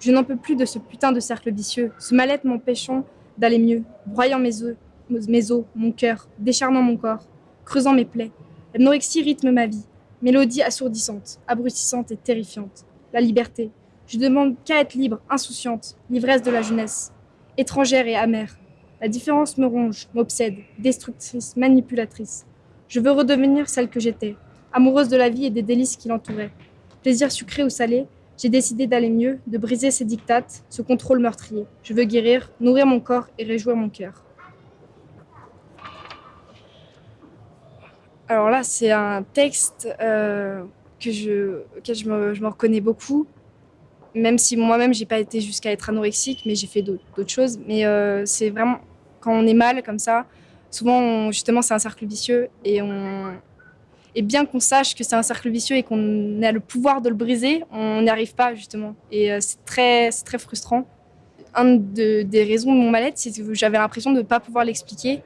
Je n'en peux plus de ce putain de cercle vicieux, ce mal-être m'empêchant d'aller mieux, broyant mes os, mes os, mon cœur, décharnant mon corps, creusant mes plaies. L'anorexie rythme ma vie, mélodie assourdissante, abrutissante et terrifiante. La liberté. Je demande qu'à être libre, insouciante, l'ivresse de la jeunesse, étrangère et amère. La différence me ronge, m'obsède, destructrice, manipulatrice. Je veux redevenir celle que j'étais, amoureuse de la vie et des délices qui l'entouraient. Plaisir sucré ou salé, j'ai décidé d'aller mieux, de briser ces dictates, ce contrôle meurtrier. Je veux guérir, nourrir mon corps et réjouir mon cœur. Alors là, c'est un texte euh, que je, auquel je me, je me reconnais beaucoup, même si moi-même, j'ai pas été jusqu'à être anorexique, mais j'ai fait d'autres choses. Mais euh, c'est vraiment quand on est mal comme ça, souvent, justement, c'est un cercle vicieux et on, et bien qu'on sache que c'est un cercle vicieux et qu'on a le pouvoir de le briser, on n'y arrive pas justement. Et euh, c'est très, très frustrant. Un de- des raisons de mon mal-être, c'est que j'avais l'impression de ne pas pouvoir l'expliquer.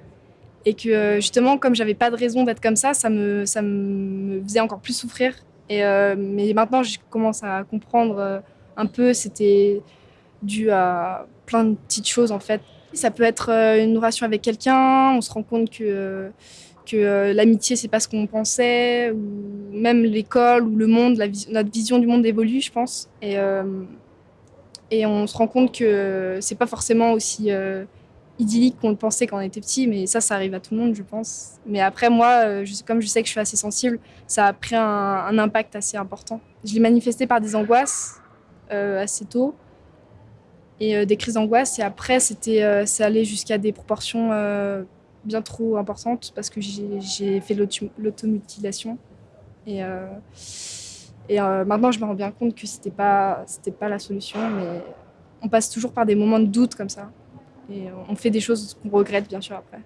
Et que euh, justement, comme j'avais pas de raison d'être comme ça, ça me, ça me faisait encore plus souffrir. Et, euh, mais maintenant, je commence à comprendre un peu, c'était dû à plein de petites choses en fait. Ça peut être une relation avec quelqu'un, on se rend compte que, que euh, l'amitié, c'est pas ce qu'on pensait, ou même l'école ou le monde, la vis- notre vision du monde évolue, je pense. Et, euh, et on se rend compte que c'est pas forcément aussi euh, idyllique qu'on le pensait quand on était petit, mais ça, ça arrive à tout le monde, je pense. Mais après, moi, comme je sais que je suis assez sensible, ça a pris un, impact assez important. Je l'ai manifesté par des angoisses assez tôt et des crises d'angoisse. Et après, c'était, euh, c'est allé jusqu'à des proportions bien trop importantes parce que j'ai fait l'automutilation. Et, euh, et euh, maintenant, je me rends bien compte que c'était pas, pas la solution, mais on passe toujours par des moments de doute comme ça. Et on fait des choses qu'on regrette, bien sûr, après.